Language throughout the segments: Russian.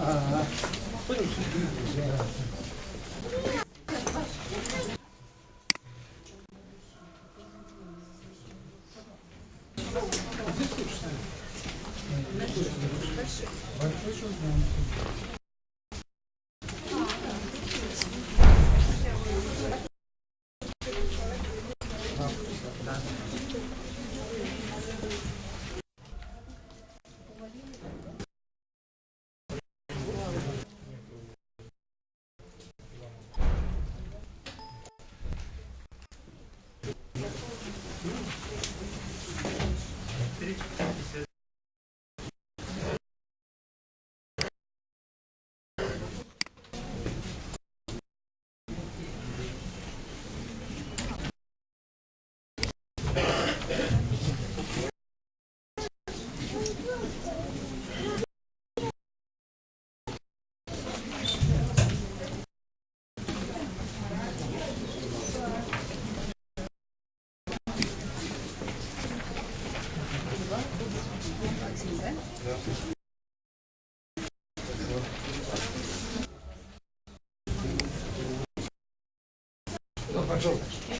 Большой. Большой пожалуйста.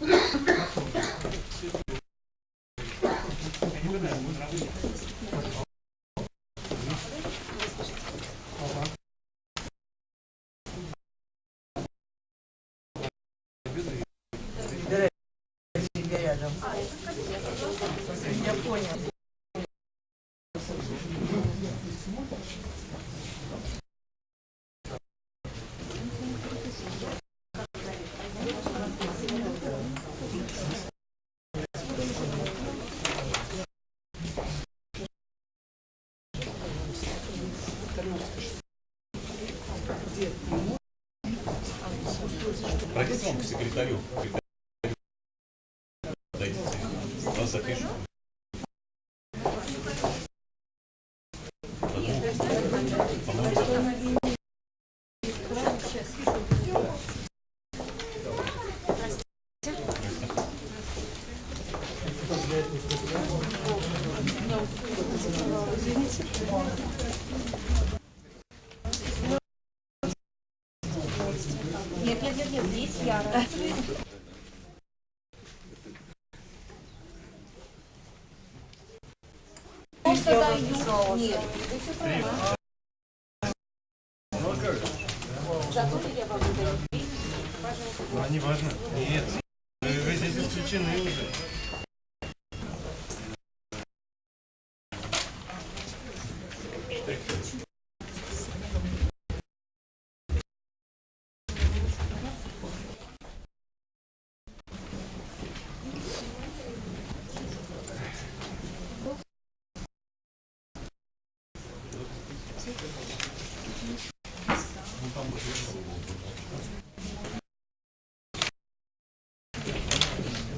квартиру можно? Не-не-не. Тебе рядом. Я понял. Пройдите вам к секретарю. Дайте, вас запишут. По-моему, Нет, нет, нет, нет, здесь я. Нет. А, не важно. Нет. Вы здесь исключены уже.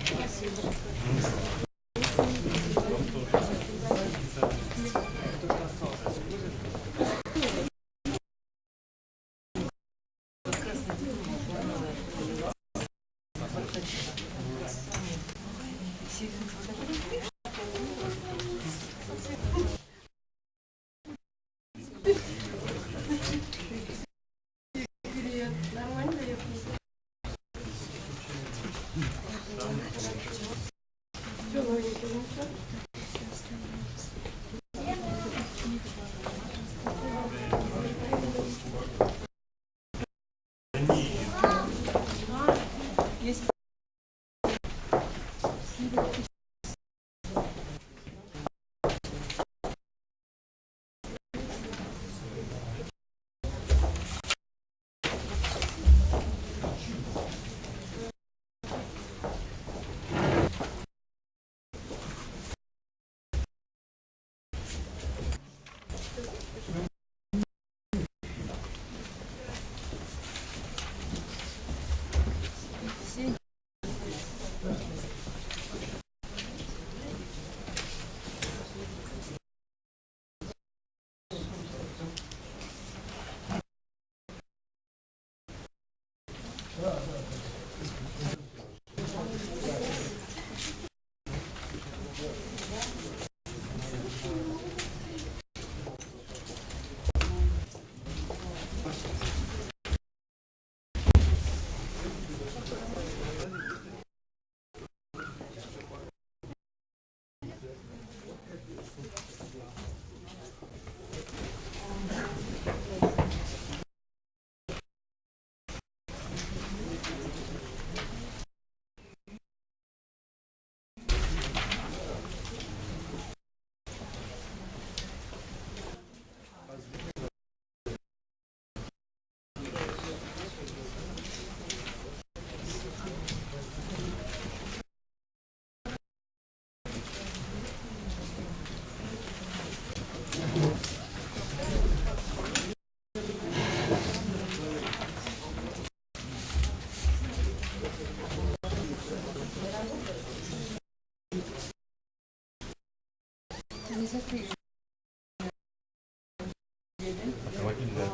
Спасибо. Автомобиль, да.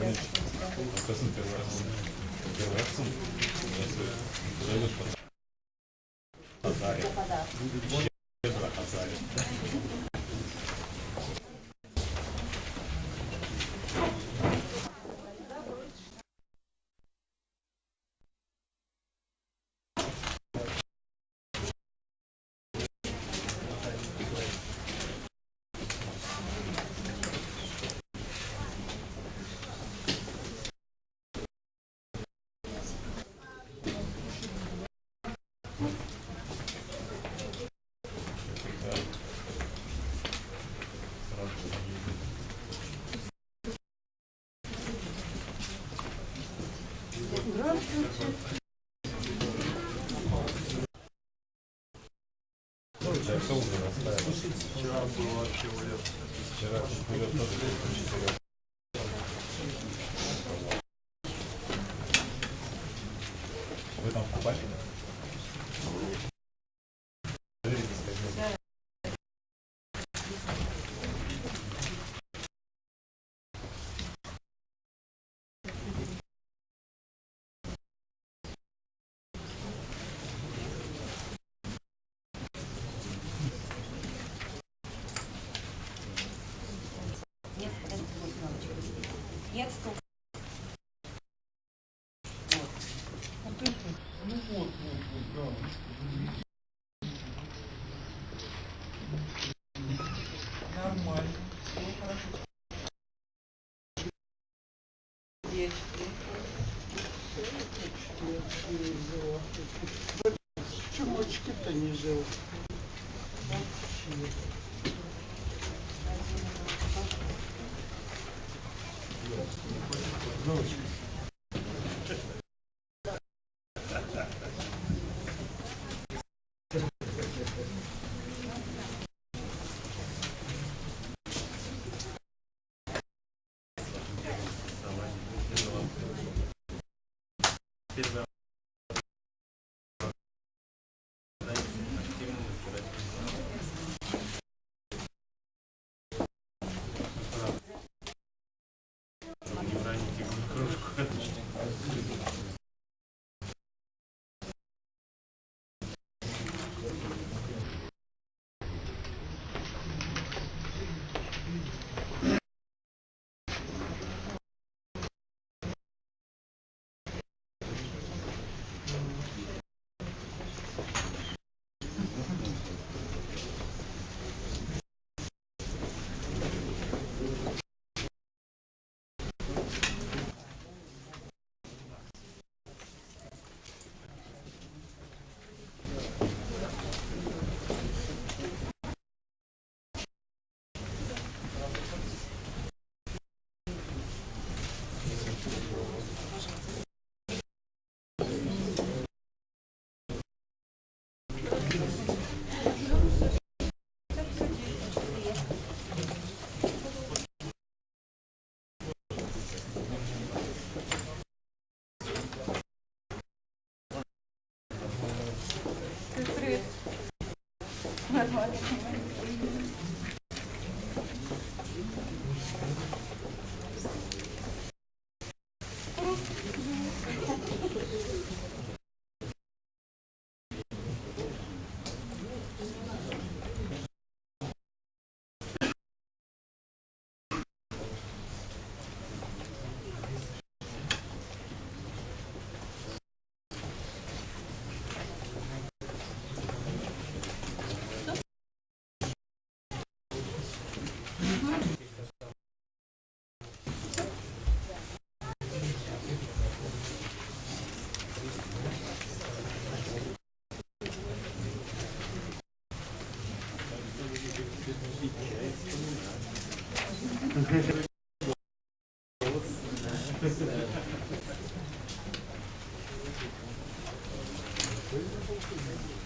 Gracias. Не Thank you.